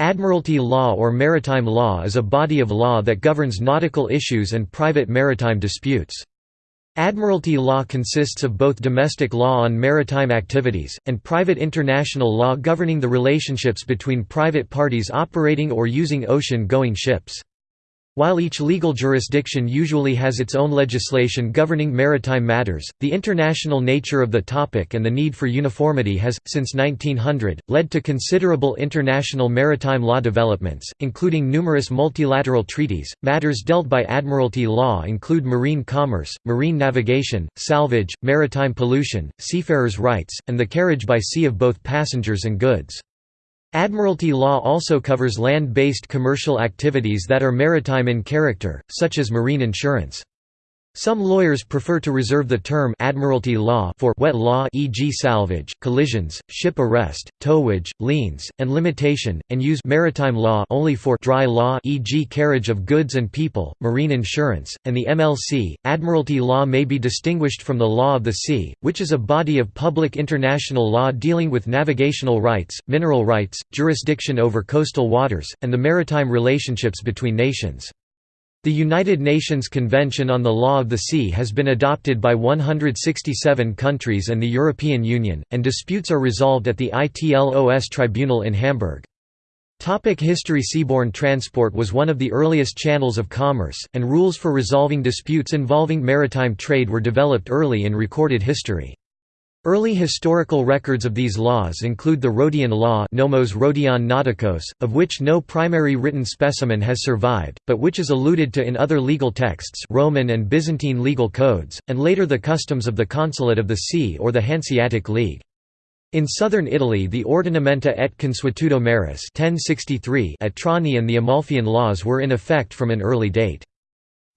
Admiralty law or maritime law is a body of law that governs nautical issues and private maritime disputes. Admiralty law consists of both domestic law on maritime activities, and private international law governing the relationships between private parties operating or using ocean-going ships. While each legal jurisdiction usually has its own legislation governing maritime matters, the international nature of the topic and the need for uniformity has, since 1900, led to considerable international maritime law developments, including numerous multilateral treaties. Matters dealt by admiralty law include marine commerce, marine navigation, salvage, maritime pollution, seafarers' rights, and the carriage by sea of both passengers and goods. Admiralty law also covers land-based commercial activities that are maritime in character, such as marine insurance. Some lawyers prefer to reserve the term admiralty law for wet law e.g. salvage, collisions, ship arrest, towage, liens, and limitation, and use maritime law only for dry law e.g. carriage of goods and people, marine insurance, and the MLC. Admiralty law may be distinguished from the law of the sea, which is a body of public international law dealing with navigational rights, mineral rights, jurisdiction over coastal waters, and the maritime relationships between nations. The United Nations Convention on the Law of the Sea has been adopted by 167 countries and the European Union, and disputes are resolved at the ITLOS Tribunal in Hamburg. Topic history Seaborne transport was one of the earliest channels of commerce, and rules for resolving disputes involving maritime trade were developed early in recorded history. Early historical records of these laws include the Rhodian law Nomos Rhodion Nauticos, of which no primary written specimen has survived, but which is alluded to in other legal texts Roman and Byzantine legal codes, and later the customs of the Consulate of the Sea or the Hanseatic League. In southern Italy the Ordinamenta et Consuetudo Maris 1063 at Trani and the Amalfian laws were in effect from an early date.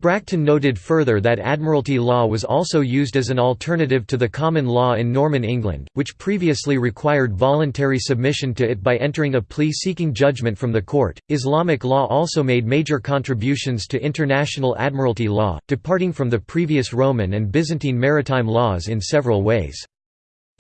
Bracton noted further that admiralty law was also used as an alternative to the common law in Norman England, which previously required voluntary submission to it by entering a plea seeking judgment from the court. Islamic law also made major contributions to international admiralty law, departing from the previous Roman and Byzantine maritime laws in several ways.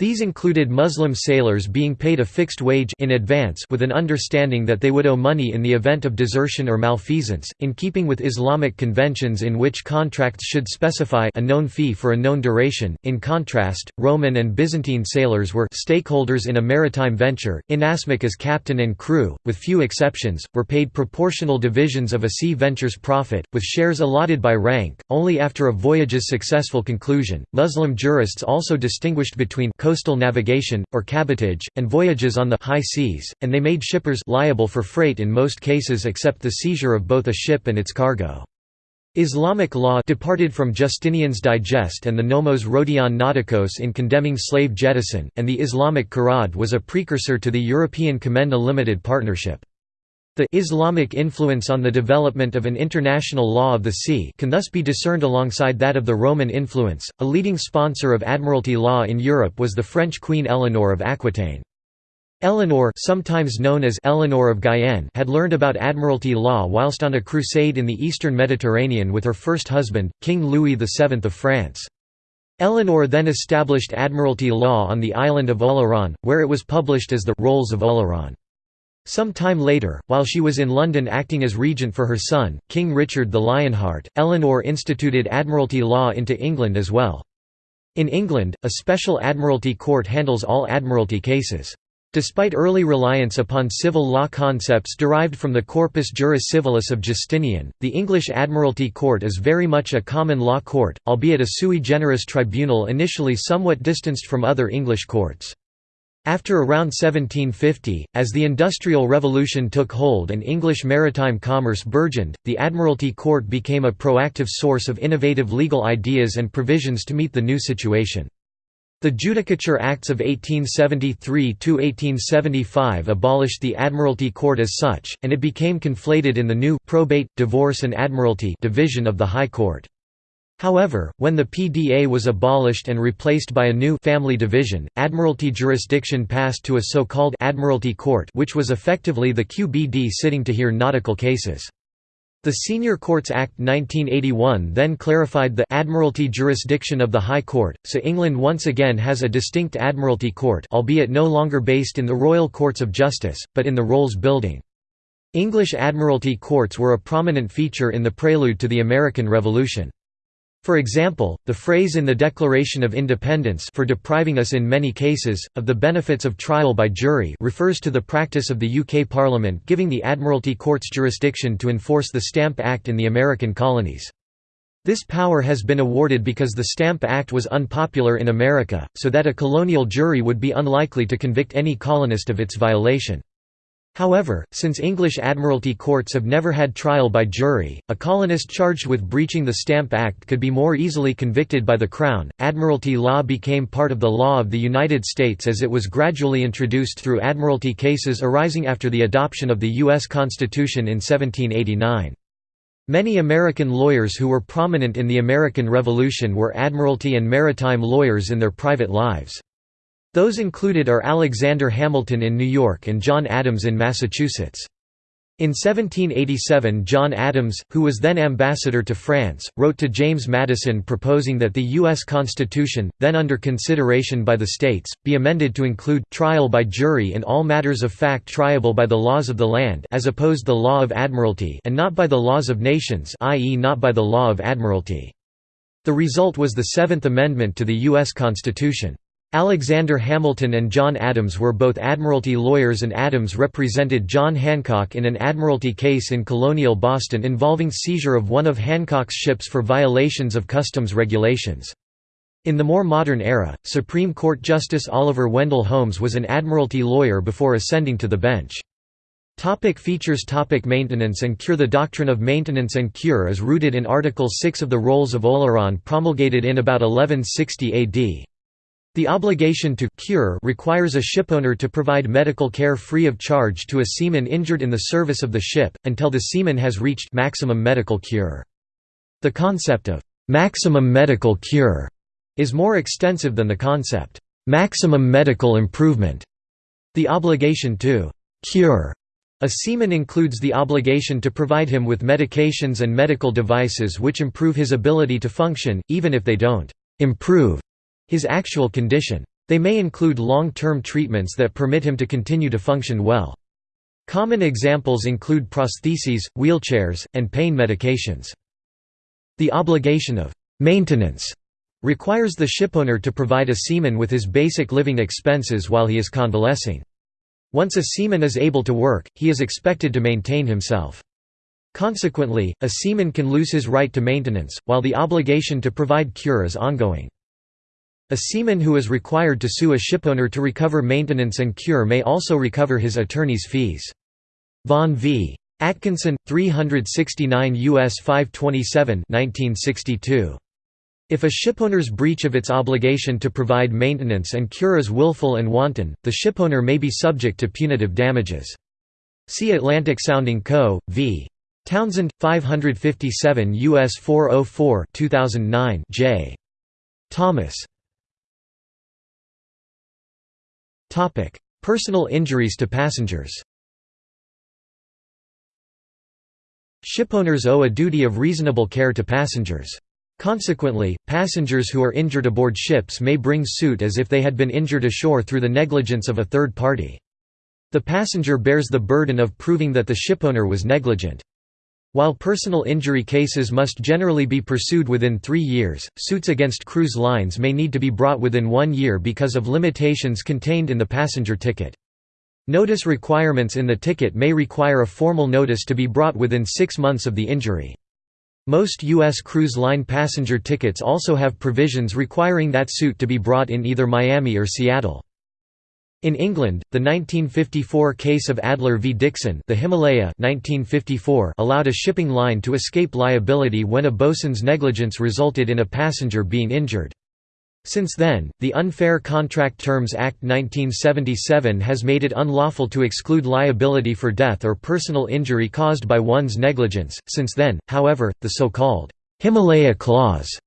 These included Muslim sailors being paid a fixed wage in advance with an understanding that they would owe money in the event of desertion or malfeasance, in keeping with Islamic conventions in which contracts should specify a known fee for a known duration. In contrast, Roman and Byzantine sailors were stakeholders in a maritime venture, inasmuch as captain and crew, with few exceptions, were paid proportional divisions of a sea venture's profit, with shares allotted by rank, only after a voyage's successful conclusion. Muslim jurists also distinguished between coastal navigation, or cabotage, and voyages on the high seas, and they made shippers liable for freight in most cases except the seizure of both a ship and its cargo. Islamic law departed from Justinian's Digest and the Nomos Rhodion Nauticos in condemning slave jettison, and the Islamic Qirad was a precursor to the European Commenda Limited Partnership. The Islamic influence on the development of an international law of the sea can thus be discerned alongside that of the Roman influence. A leading sponsor of admiralty law in Europe was the French Queen Eleanor of Aquitaine. Eleanor, sometimes known as Eleanor of Guyenne, had learned about admiralty law whilst on a crusade in the eastern Mediterranean with her first husband, King Louis VII of France. Eleanor then established admiralty law on the island of Oleron, where it was published as the Rolls of Oleron. Some time later, while she was in London acting as regent for her son, King Richard the Lionheart, Eleanor instituted admiralty law into England as well. In England, a special admiralty court handles all admiralty cases. Despite early reliance upon civil law concepts derived from the Corpus Juris Civilis of Justinian, the English Admiralty Court is very much a common law court, albeit a sui generis tribunal initially somewhat distanced from other English courts. After around 1750, as the Industrial Revolution took hold and English maritime commerce burgeoned, the Admiralty Court became a proactive source of innovative legal ideas and provisions to meet the new situation. The Judicature Acts of 1873–1875 abolished the Admiralty Court as such, and it became conflated in the new probate, divorce and admiralty division of the High Court. However, when the PDA was abolished and replaced by a new family division, admiralty jurisdiction passed to a so-called Admiralty Court which was effectively the QBD sitting to hear nautical cases. The Senior Courts Act 1981 then clarified the admiralty jurisdiction of the High Court, so England once again has a distinct Admiralty Court albeit no longer based in the Royal Courts of Justice, but in the Rolls Building. English Admiralty courts were a prominent feature in the prelude to the American Revolution. For example, the phrase in the Declaration of Independence for depriving us in many cases, of the benefits of trial by jury refers to the practice of the UK Parliament giving the Admiralty Courts jurisdiction to enforce the Stamp Act in the American colonies. This power has been awarded because the Stamp Act was unpopular in America, so that a colonial jury would be unlikely to convict any colonist of its violation. However, since English Admiralty courts have never had trial by jury, a colonist charged with breaching the Stamp Act could be more easily convicted by the Crown. Admiralty law became part of the law of the United States as it was gradually introduced through Admiralty cases arising after the adoption of the U.S. Constitution in 1789. Many American lawyers who were prominent in the American Revolution were Admiralty and maritime lawyers in their private lives. Those included are Alexander Hamilton in New York and John Adams in Massachusetts. In 1787 John Adams, who was then ambassador to France, wrote to James Madison proposing that the U.S. Constitution, then under consideration by the states, be amended to include «trial by jury in all matters of fact triable by the laws of the land as opposed the law of admiralty and not by the laws of nations i.e. not by the law of admiralty». The result was the Seventh Amendment to the U.S. Constitution. Alexander Hamilton and John Adams were both Admiralty lawyers and Adams represented John Hancock in an Admiralty case in colonial Boston involving seizure of one of Hancock's ships for violations of customs regulations. In the more modern era, Supreme Court Justice Oliver Wendell Holmes was an Admiralty lawyer before ascending to the bench. Topic features topic Maintenance and cure The doctrine of maintenance and cure is rooted in Article 6 of the Rolls of Oleron promulgated in about 1160 AD. The obligation to cure requires a shipowner to provide medical care free of charge to a seaman injured in the service of the ship, until the seaman has reached maximum medical cure. The concept of maximum medical cure is more extensive than the concept maximum medical improvement. The obligation to cure a seaman includes the obligation to provide him with medications and medical devices which improve his ability to function, even if they don't improve his actual condition. They may include long-term treatments that permit him to continue to function well. Common examples include prostheses, wheelchairs, and pain medications. The obligation of «maintenance» requires the shipowner to provide a seaman with his basic living expenses while he is convalescing. Once a seaman is able to work, he is expected to maintain himself. Consequently, a seaman can lose his right to maintenance, while the obligation to provide cure is ongoing. A seaman who is required to sue a shipowner to recover maintenance and cure may also recover his attorney's fees. Vaughan v. Atkinson, 369 U.S. 527 1962. If a shipowner's breach of its obligation to provide maintenance and cure is willful and wanton, the shipowner may be subject to punitive damages. See Atlantic Sounding Co. v. Townsend, 557 U.S. 404 2009 J. Thomas Personal injuries to passengers Shipowners owe a duty of reasonable care to passengers. Consequently, passengers who are injured aboard ships may bring suit as if they had been injured ashore through the negligence of a third party. The passenger bears the burden of proving that the shipowner was negligent. While personal injury cases must generally be pursued within three years, suits against cruise lines may need to be brought within one year because of limitations contained in the passenger ticket. Notice requirements in the ticket may require a formal notice to be brought within six months of the injury. Most U.S. cruise line passenger tickets also have provisions requiring that suit to be brought in either Miami or Seattle. In England, the 1954 case of Adler v Dixon the Himalaya 1954 allowed a shipping line to escape liability when a bosun's negligence resulted in a passenger being injured. Since then, the Unfair Contract Terms Act 1977 has made it unlawful to exclude liability for death or personal injury caused by one's negligence. Since then, however, the so-called Himalaya Clause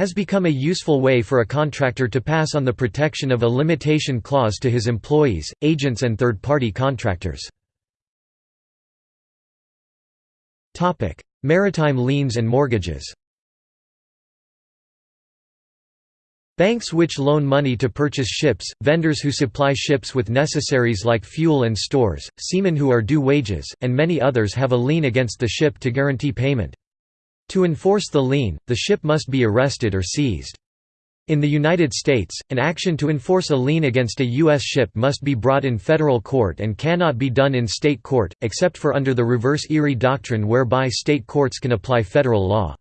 has become a useful way for a contractor to pass on the protection of a limitation clause to his employees, agents and third-party contractors. Maritime liens and mortgages Banks which loan money to purchase ships, vendors who supply ships with necessaries like fuel and stores, seamen who are due wages, and many others have a lien against the ship to guarantee payment. To enforce the lien, the ship must be arrested or seized. In the United States, an action to enforce a lien against a U.S. ship must be brought in federal court and cannot be done in state court, except for under the reverse Erie doctrine whereby state courts can apply federal law.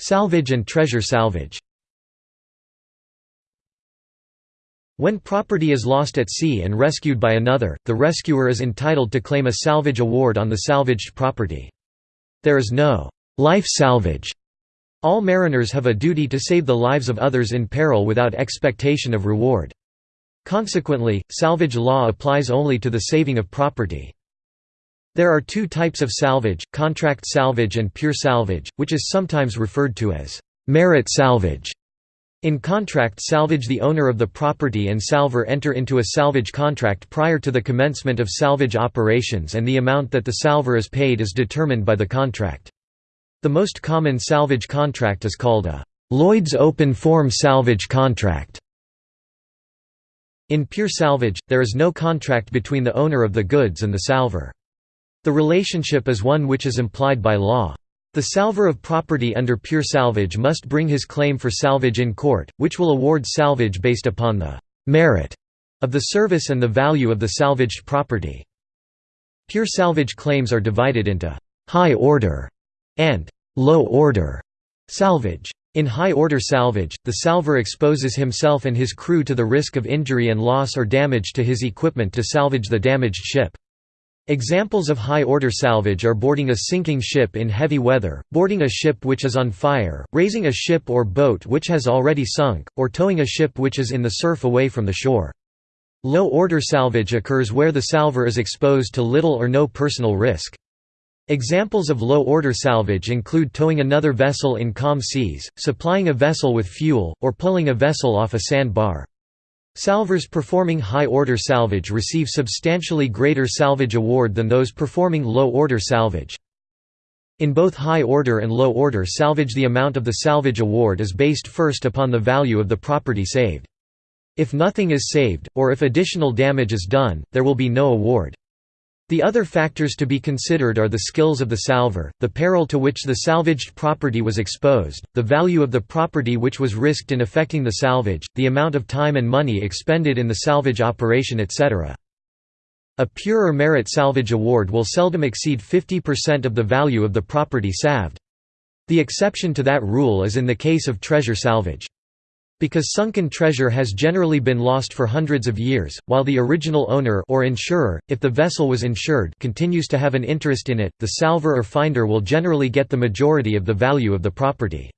Salvage and treasure salvage When property is lost at sea and rescued by another, the rescuer is entitled to claim a salvage award on the salvaged property. There is no life salvage. All mariners have a duty to save the lives of others in peril without expectation of reward. Consequently, salvage law applies only to the saving of property. There are two types of salvage, contract salvage and pure salvage, which is sometimes referred to as merit salvage. In contract salvage the owner of the property and salver enter into a salvage contract prior to the commencement of salvage operations and the amount that the salver is paid is determined by the contract. The most common salvage contract is called a Lloyd's Open Form Salvage Contract. In pure salvage, there is no contract between the owner of the goods and the salver. The relationship is one which is implied by law. The salver of property under pure salvage must bring his claim for salvage in court, which will award salvage based upon the «merit» of the service and the value of the salvaged property. Pure salvage claims are divided into «high order» and «low order» salvage. In high-order salvage, the salver exposes himself and his crew to the risk of injury and loss or damage to his equipment to salvage the damaged ship. Examples of high-order salvage are boarding a sinking ship in heavy weather, boarding a ship which is on fire, raising a ship or boat which has already sunk, or towing a ship which is in the surf away from the shore. Low-order salvage occurs where the salver is exposed to little or no personal risk. Examples of low-order salvage include towing another vessel in calm seas, supplying a vessel with fuel, or pulling a vessel off a sandbar. Salvers performing high-order salvage receive substantially greater salvage award than those performing low-order salvage. In both high-order and low-order salvage the amount of the salvage award is based first upon the value of the property saved. If nothing is saved, or if additional damage is done, there will be no award. The other factors to be considered are the skills of the salver, the peril to which the salvaged property was exposed, the value of the property which was risked in effecting the salvage, the amount of time and money expended in the salvage operation etc. A pure or merit salvage award will seldom exceed 50% of the value of the property salved. The exception to that rule is in the case of treasure salvage. Because sunken treasure has generally been lost for hundreds of years, while the original owner or insurer, if the vessel was insured continues to have an interest in it, the salver or finder will generally get the majority of the value of the property.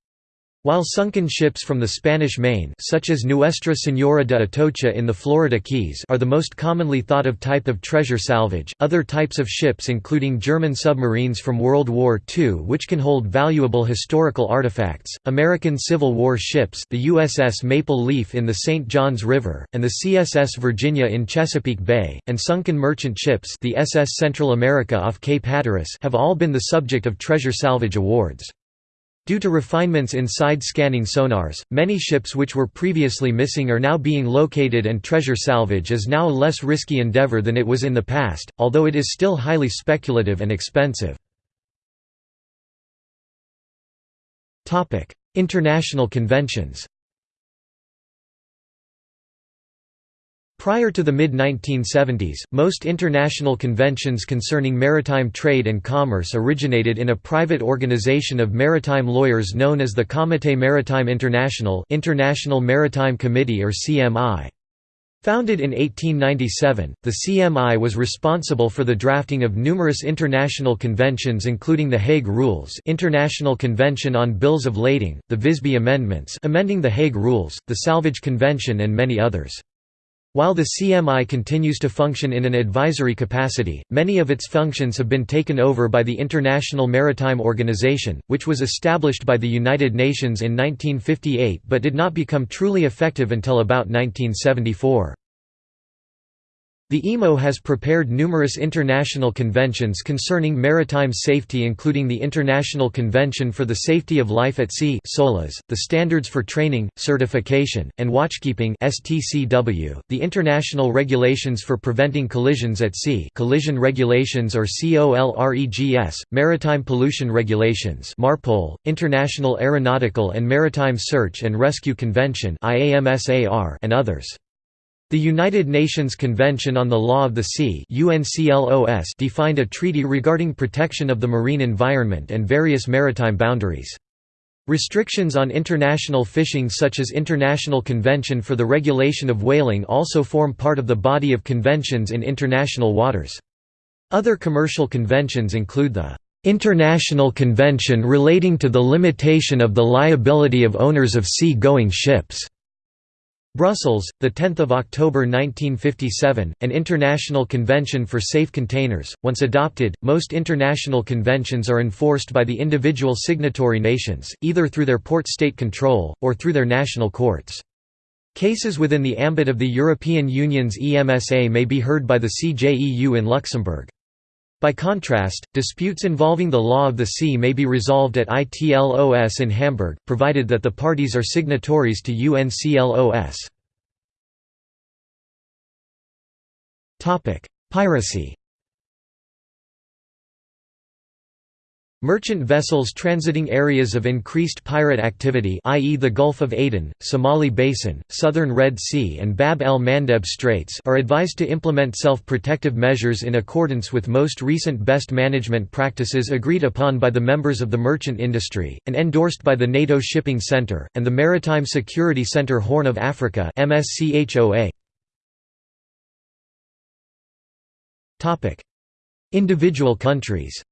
While sunken ships from the Spanish Main such as Nuestra Señora de Atocha in the Florida Keys are the most commonly thought of type of treasure salvage, other types of ships including German submarines from World War II which can hold valuable historical artifacts, American Civil War ships the USS Maple Leaf in the St. Johns River, and the CSS Virginia in Chesapeake Bay, and sunken merchant ships the SS Central America off Cape Hatteras have all been the subject of treasure salvage awards. Due to refinements in side-scanning sonars, many ships which were previously missing are now being located and treasure salvage is now a less risky endeavor than it was in the past, although it is still highly speculative and expensive. International conventions Prior to the mid-1970s, most international conventions concerning maritime trade and commerce originated in a private organization of maritime lawyers known as the Comité Maritime International International Maritime Committee or CMI. Founded in 1897, the CMI was responsible for the drafting of numerous international conventions including the Hague Rules International Convention on Bills of Lading, the Visby Amendments amending the Hague Rules, the Salvage Convention and many others. While the CMI continues to function in an advisory capacity, many of its functions have been taken over by the International Maritime Organization, which was established by the United Nations in 1958 but did not become truly effective until about 1974. The IMO has prepared numerous international conventions concerning maritime safety including the International Convention for the Safety of Life at Sea SOLAS, the Standards for Training, Certification, and Watchkeeping the International Regulations for Preventing Collisions at Sea Collision Regulations or COLREGS, Maritime Pollution Regulations MARPOL, International Aeronautical and Maritime Search and Rescue Convention and others. The United Nations Convention on the Law of the Sea defined a treaty regarding protection of the marine environment and various maritime boundaries. Restrictions on international fishing such as International Convention for the Regulation of Whaling also form part of the body of conventions in international waters. Other commercial conventions include the International Convention relating to the limitation of the liability of owners of sea-going ships Brussels, 10 October 1957, an international convention for safe containers. Once adopted, most international conventions are enforced by the individual signatory nations, either through their port state control, or through their national courts. Cases within the ambit of the European Union's EMSA may be heard by the CJEU in Luxembourg. By contrast, disputes involving the law of the sea may be resolved at ITLOS in Hamburg, provided that the parties are signatories to UNCLOS. Piracy Merchant vessels transiting areas of increased pirate activity i.e. the Gulf of Aden, Somali Basin, southern Red Sea and Bab el-Mandeb Straits are advised to implement self-protective measures in accordance with most recent best management practices agreed upon by the members of the merchant industry, and endorsed by the NATO Shipping Centre, and the Maritime Security Centre Horn of Africa Individual countries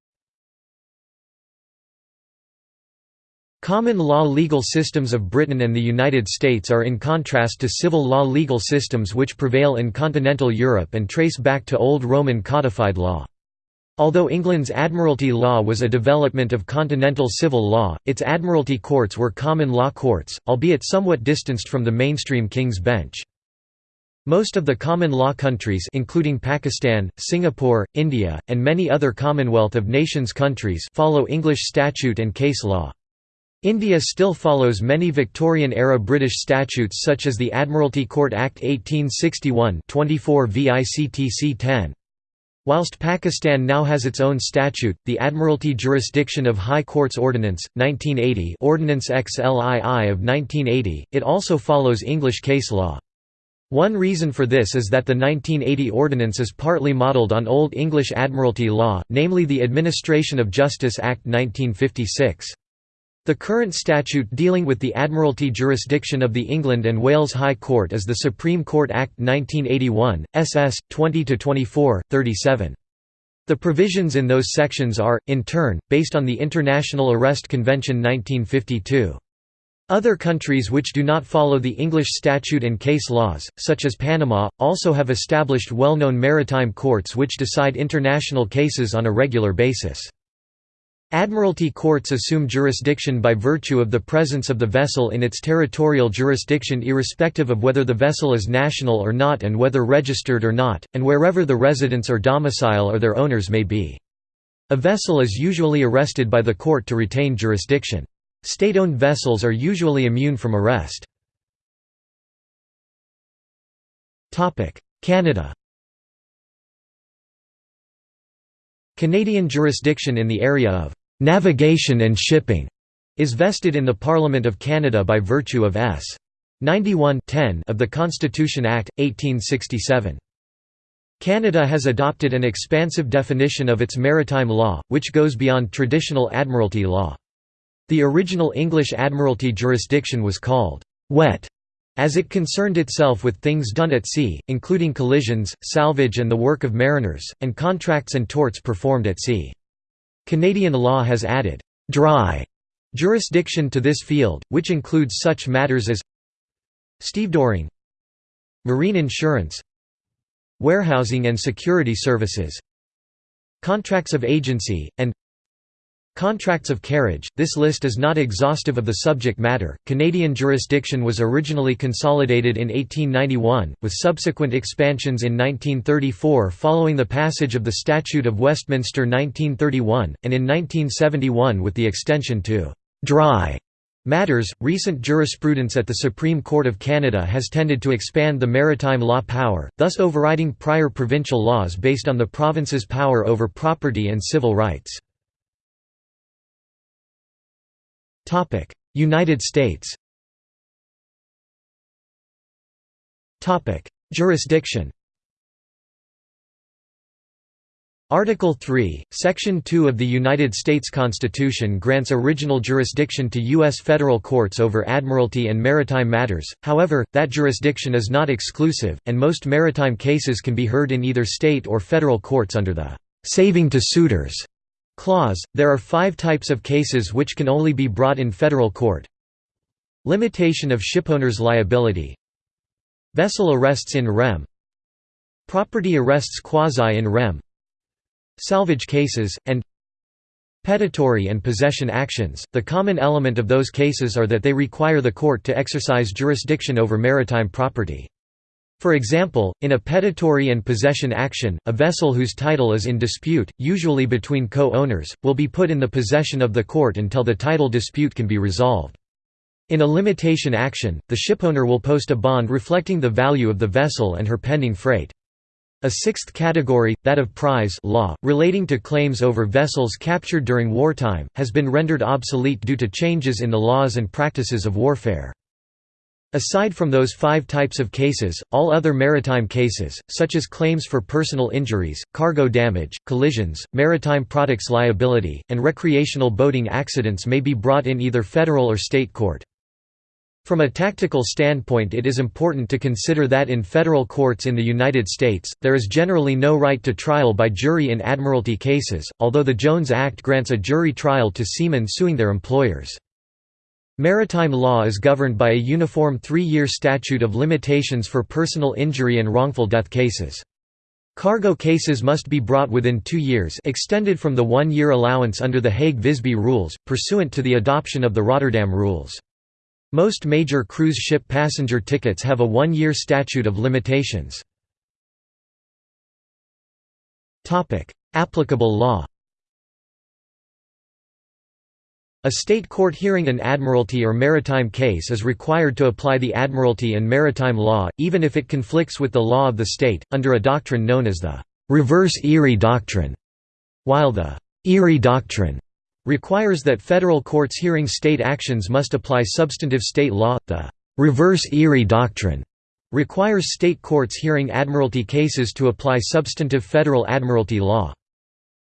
Common law legal systems of Britain and the United States are in contrast to civil law legal systems which prevail in continental Europe and trace back to Old Roman codified law. Although England's Admiralty law was a development of continental civil law, its Admiralty courts were common law courts, albeit somewhat distanced from the mainstream King's Bench. Most of the common law countries including Pakistan, Singapore, India, and many other Commonwealth of Nations countries follow English statute and case law. India still follows many Victorian-era British statutes such as the Admiralty Court Act 1861 24 VICTC 10. Whilst Pakistan now has its own statute, the Admiralty Jurisdiction of High Courts Ordinance, 1980 Ordinance XLII of 1980, it also follows English case law. One reason for this is that the 1980 ordinance is partly modelled on Old English Admiralty law, namely the Administration of Justice Act 1956. The current statute dealing with the Admiralty jurisdiction of the England and Wales High Court is the Supreme Court Act 1981, SS. 20–24, 37. The provisions in those sections are, in turn, based on the International Arrest Convention 1952. Other countries which do not follow the English statute and case laws, such as Panama, also have established well-known maritime courts which decide international cases on a regular basis. Admiralty courts assume jurisdiction by virtue of the presence of the vessel in its territorial jurisdiction irrespective of whether the vessel is national or not and whether registered or not, and wherever the residence or domicile or their owners may be. A vessel is usually arrested by the court to retain jurisdiction. State-owned vessels are usually immune from arrest. Canada Canadian jurisdiction in the area of Navigation and shipping is vested in the Parliament of Canada by virtue of S. 91 of the Constitution Act, 1867. Canada has adopted an expansive definition of its maritime law, which goes beyond traditional admiralty law. The original English admiralty jurisdiction was called «wet» as it concerned itself with things done at sea, including collisions, salvage and the work of mariners, and contracts and torts performed at sea. Canadian law has added «dry» jurisdiction to this field, which includes such matters as stevedoring marine insurance warehousing and security services contracts of agency, and Contracts of carriage This list is not exhaustive of the subject matter. Canadian jurisdiction was originally consolidated in 1891, with subsequent expansions in 1934 following the passage of the Statute of Westminster 1931, and in 1971 with the extension to dry matters. Recent jurisprudence at the Supreme Court of Canada has tended to expand the maritime law power, thus overriding prior provincial laws based on the province's power over property and civil rights. Topic: United States. Topic: Jurisdiction. Article 3, Section 2 of the United States Constitution grants original jurisdiction to U.S. federal courts over admiralty and maritime matters, however, that jurisdiction is not exclusive, and most maritime cases can be heard in either state or federal courts under the «saving to suitors» clause, there are five types of cases which can only be brought in federal court. Limitation of shipowners' liability Vessel arrests in rem Property arrests quasi in rem Salvage cases, and Petitory and possession actions. The common element of those cases are that they require the court to exercise jurisdiction over maritime property. For example, in a petitory and possession action, a vessel whose title is in dispute, usually between co-owners, will be put in the possession of the court until the title dispute can be resolved. In a limitation action, the shipowner will post a bond reflecting the value of the vessel and her pending freight. A sixth category, that of prize law, relating to claims over vessels captured during wartime, has been rendered obsolete due to changes in the laws and practices of warfare. Aside from those five types of cases, all other maritime cases, such as claims for personal injuries, cargo damage, collisions, maritime products liability, and recreational boating accidents may be brought in either federal or state court. From a tactical standpoint it is important to consider that in federal courts in the United States, there is generally no right to trial by jury in admiralty cases, although the Jones Act grants a jury trial to seamen suing their employers. Maritime law is governed by a uniform three-year statute of limitations for personal injury and wrongful death cases. Cargo cases must be brought within two years extended from the one-year allowance under the Hague-Visby rules, pursuant to the adoption of the Rotterdam rules. Most major cruise ship passenger tickets have a one-year statute of limitations. Applicable law A state court hearing an admiralty or maritime case is required to apply the admiralty and maritime law, even if it conflicts with the law of the state, under a doctrine known as the reverse Erie doctrine, while the Erie doctrine requires that federal courts hearing state actions must apply substantive state law. The reverse Erie doctrine requires state courts hearing admiralty cases to apply substantive federal admiralty law.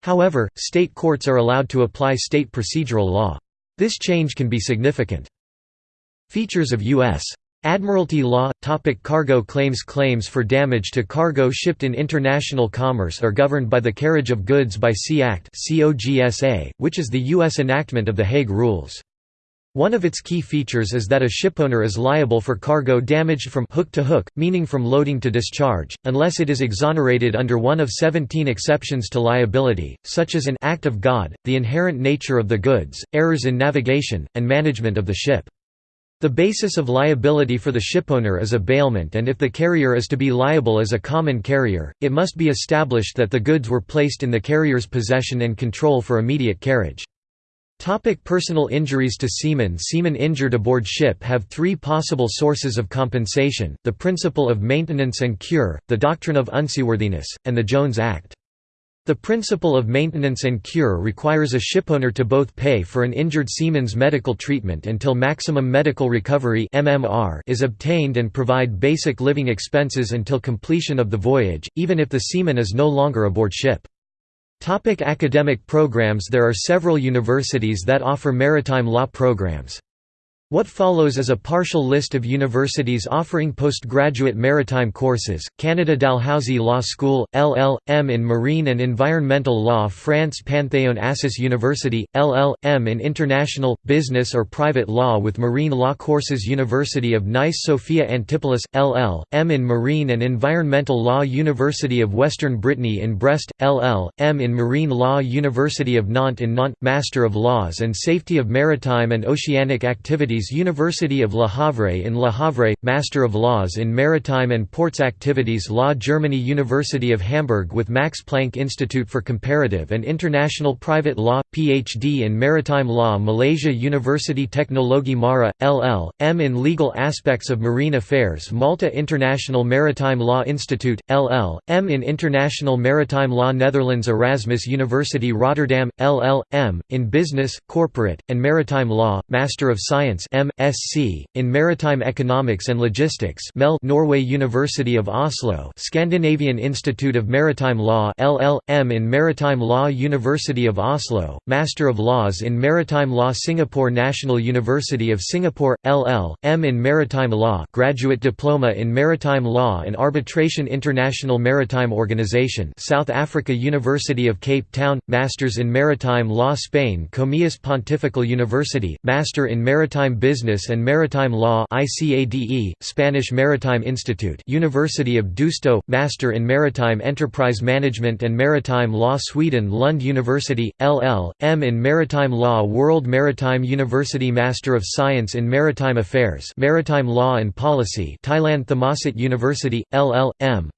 However, state courts are allowed to apply state procedural law. This change can be significant. Features of U.S. Admiralty law topic Cargo claims Claims for damage to cargo shipped in international commerce are governed by the Carriage of Goods by Sea Act which is the U.S. enactment of the Hague Rules. One of its key features is that a shipowner is liable for cargo damaged from hook to hook, meaning from loading to discharge, unless it is exonerated under one of 17 exceptions to liability, such as an act of God, the inherent nature of the goods, errors in navigation, and management of the ship. The basis of liability for the shipowner is a bailment and if the carrier is to be liable as a common carrier, it must be established that the goods were placed in the carrier's possession and control for immediate carriage. Topic personal injuries to seamen Seamen injured aboard ship have three possible sources of compensation, the principle of maintenance and cure, the doctrine of unseaworthiness, and the Jones Act. The principle of maintenance and cure requires a shipowner to both pay for an injured seaman's medical treatment until maximum medical recovery is obtained and provide basic living expenses until completion of the voyage, even if the seaman is no longer aboard ship. Topic academic programs There are several universities that offer maritime law programs. What follows is a partial list of universities offering postgraduate maritime courses, Canada Dalhousie Law School, LL.M. in Marine and Environmental Law France Panthéon Assas University, LL.M. in International, Business or Private Law with Marine Law courses University of Nice Sophia Antipolis, LL.M. in Marine and Environmental Law University of Western Brittany in Brest, LL.M. in Marine Law University of Nantes in Nantes, Master of Laws and Safety of Maritime and Oceanic Activities University of Le Havre in Le Havre, Master of Laws in Maritime and Ports Activities Law Germany University of Hamburg with Max Planck Institute for Comparative and International Private Law, Ph.D. in Maritime Law Malaysia University Teknologi Mara, LL.M. in Legal Aspects of Marine Affairs Malta International Maritime Law Institute, LL.M. in International Maritime Law Netherlands Erasmus University Rotterdam, LL.M. in Business, Corporate, and Maritime Law, Master of Science M.Sc. in Maritime Economics and Logistics MEL Norway University of Oslo Scandinavian Institute of Maritime Law LL.M. in Maritime Law University of Oslo, Master of Laws in Maritime Law Singapore National University of Singapore, LL.M. in Maritime Law Graduate Diploma in Maritime Law and Arbitration International Maritime Organization South Africa University of Cape Town, Masters in Maritime Law Spain Comillas Pontifical University, Master in Maritime Business and Maritime Law ICADE, Spanish Maritime Institute University of Deusto, Master in Maritime Enterprise Management and Maritime Law Sweden Lund University, LL.M. in Maritime Law World Maritime University Master of Science in Maritime Affairs Maritime Law and Policy Thailand Thammasat University, LL.M.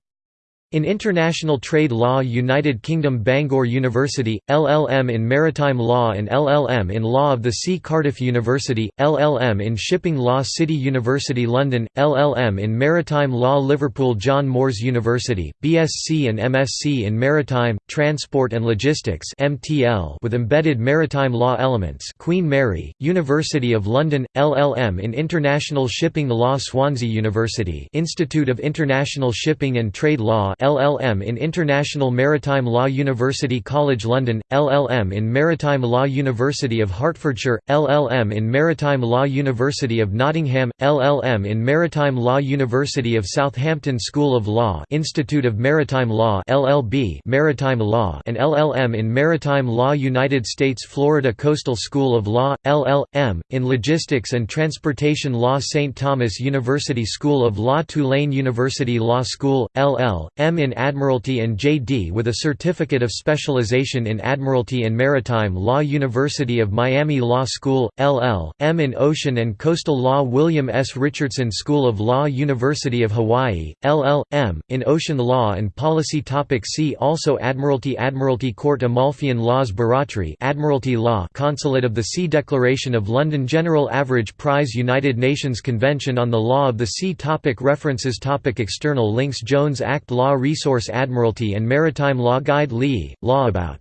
In International Trade Law United Kingdom Bangor University, LLM in Maritime Law and LLM in Law of the Sea Cardiff University, LLM in Shipping Law City University London, LLM in Maritime Law Liverpool John Moores University, BSc and MSc in Maritime, Transport and Logistics MTL with embedded maritime law elements Queen Mary, University of London, LLM in International Shipping Law Swansea University Institute of International Shipping and Trade Law LLM in International Maritime Law University College London, LLM in Maritime Law University of Hertfordshire, LLM in Maritime Law University of Nottingham, LLM in Maritime Law University of Southampton School of Law Institute of Maritime Law LLB Maritime Law and LLM in Maritime Law United States Florida Coastal School of Law, LL.M., in Logistics and Transportation Law St. Thomas University School of Law Tulane University Law School, LL.M. M. in Admiralty and J.D. with a Certificate of Specialization in Admiralty and Maritime Law University of Miami Law School, LL.M. in Ocean and Coastal Law William S. Richardson School of Law University of Hawaii, LL.M. in Ocean Law and Policy Topic See also Admiralty Admiralty Court Amalfian Laws Barratry Admiralty Law Consulate of the Sea Declaration of London General Average Prize United Nations Convention on the Law of the Sea topic References topic External links Jones Act Law Resource Admiralty and Maritime Law Guide Lee, Law about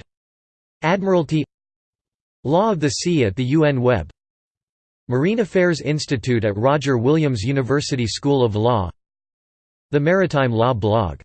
Admiralty Law of the Sea at the UN Web Marine Affairs Institute at Roger Williams University School of Law The Maritime Law Blog